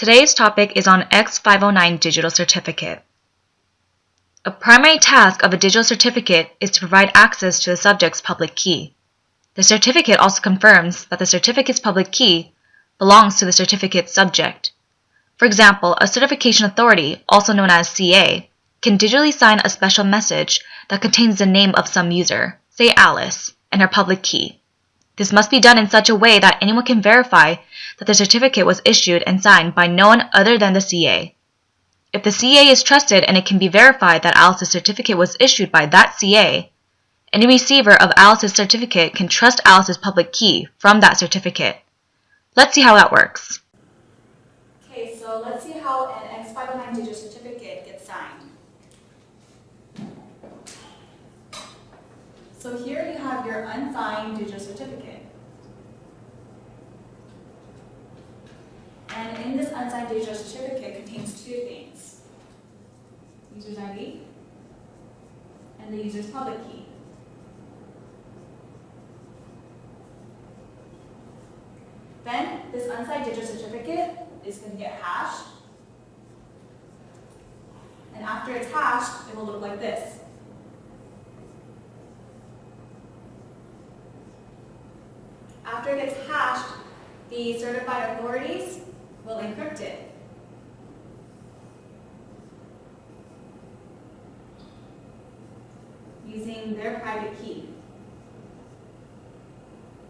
Today's topic is on X509 Digital Certificate. A primary task of a digital certificate is to provide access to the subject's public key. The certificate also confirms that the certificate's public key belongs to the certificate's subject. For example, a certification authority, also known as CA, can digitally sign a special message that contains the name of some user, say Alice, and her public key. This must be done in such a way that anyone can verify that the certificate was issued and signed by no one other than the CA. If the CA is trusted and it can be verified that Alice's certificate was issued by that CA, any receiver of Alice's certificate can trust Alice's public key from that certificate. Let's see how that works. Okay, so let's see how an X509 digital certificate gets signed. So here you have your unsigned digital certificate. And in this unsigned digital certificate contains two things. User's ID and the user's public key. Then this unsigned digital certificate is going to get hashed. And after it's hashed, it will look like this. After it gets hashed, the certified authorities will encrypt it. using their private key.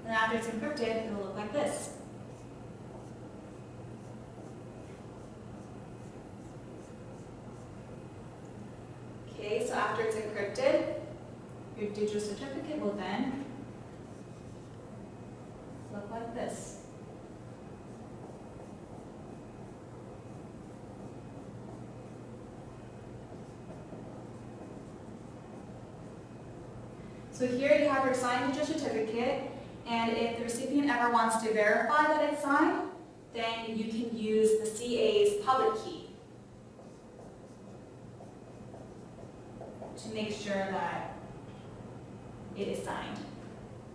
And after it's encrypted, it will look like this. Okay, so after it's encrypted, your digital certificate will then like this. So here you have your signed digital certificate, and if the recipient ever wants to verify that it's signed, then you can use the CA's public key to make sure that it is signed.